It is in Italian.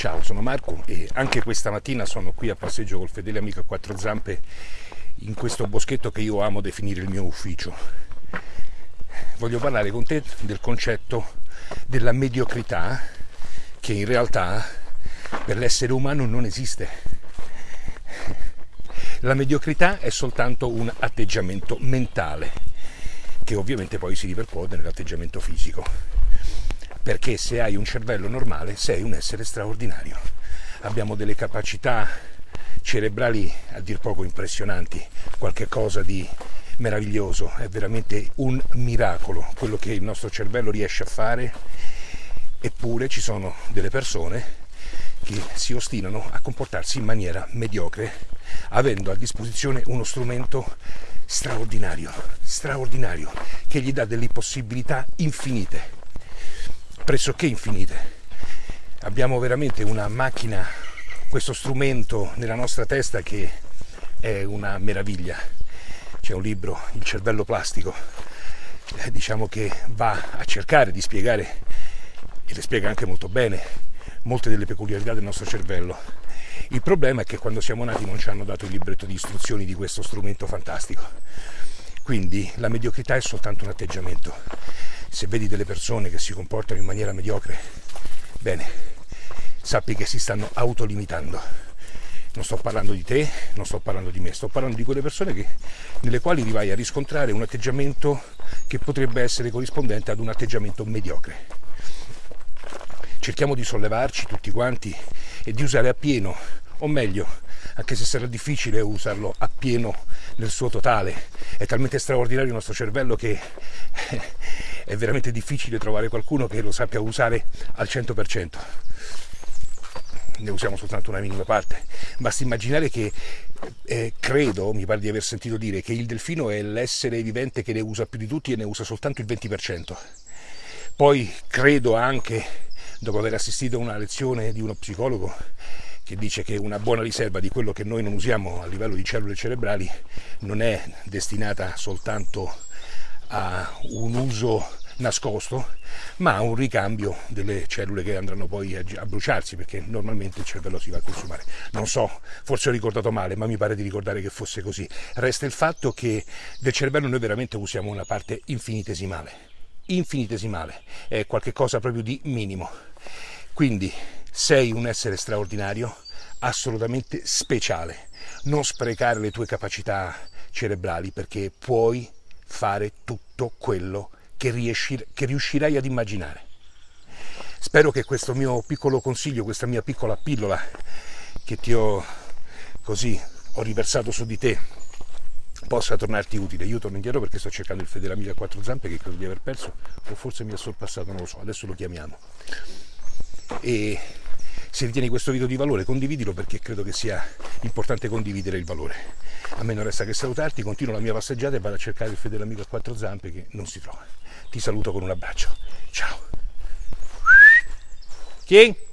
Ciao, sono Marco e anche questa mattina sono qui a passeggio col fedele amico a quattro zampe in questo boschetto che io amo definire il mio ufficio. Voglio parlare con te del concetto della mediocrità che in realtà per l'essere umano non esiste. La mediocrità è soltanto un atteggiamento mentale che ovviamente poi si ripercuote nell'atteggiamento fisico perché se hai un cervello normale sei un essere straordinario. Abbiamo delle capacità cerebrali a dir poco impressionanti, qualche cosa di meraviglioso, è veramente un miracolo quello che il nostro cervello riesce a fare, eppure ci sono delle persone che si ostinano a comportarsi in maniera mediocre, avendo a disposizione uno strumento straordinario, straordinario, che gli dà delle possibilità infinite pressoché infinite. Abbiamo veramente una macchina, questo strumento nella nostra testa che è una meraviglia. C'è un libro, Il cervello plastico, eh, diciamo che va a cercare di spiegare, e le spiega anche molto bene, molte delle peculiarità del nostro cervello. Il problema è che quando siamo nati non ci hanno dato il libretto di istruzioni di questo strumento fantastico. Quindi la mediocrità è soltanto un atteggiamento se vedi delle persone che si comportano in maniera mediocre, bene, sappi che si stanno autolimitando. Non sto parlando di te, non sto parlando di me, sto parlando di quelle persone che, nelle quali vai a riscontrare un atteggiamento che potrebbe essere corrispondente ad un atteggiamento mediocre. Cerchiamo di sollevarci tutti quanti e di usare appieno, o meglio, anche se sarà difficile usarlo appieno nel suo totale. È talmente straordinario il nostro cervello che è veramente difficile trovare qualcuno che lo sappia usare al 100%. Ne usiamo soltanto una minima parte. Basta immaginare che eh, credo, mi pare di aver sentito dire, che il delfino è l'essere vivente che ne usa più di tutti e ne usa soltanto il 20%. Poi credo anche, dopo aver assistito a una lezione di uno psicologo, che dice che una buona riserva di quello che noi non usiamo a livello di cellule cerebrali non è destinata soltanto a un uso nascosto, ma un ricambio delle cellule che andranno poi a, bruciarsi, perché normalmente il cervello si va a consumare. Non so, forse ho ricordato male, ma mi pare di ricordare che fosse così. Resta il fatto che del cervello noi veramente usiamo una parte infinitesimale, infinitesimale, è qualcosa proprio di minimo. Quindi sei un essere straordinario, assolutamente speciale. Non sprecare le tue capacità cerebrali perché puoi fare tutto quello che, riesci, che riuscirai ad immaginare. Spero che questo mio piccolo consiglio, questa mia piccola pillola che ti ho così ho riversato su di te possa tornarti utile. Io torno indietro perché sto cercando il fedele a quattro zampe che credo di aver perso o forse mi ha sorpassato, non lo so, adesso lo chiamiamo. E se ritieni questo video di valore condividilo perché credo che sia importante condividere il valore. A me non resta che salutarti, continuo la mia passeggiata e vado a cercare il fedele amico a quattro zampe che non si trova. Ti saluto con un abbraccio. Ciao. Chi?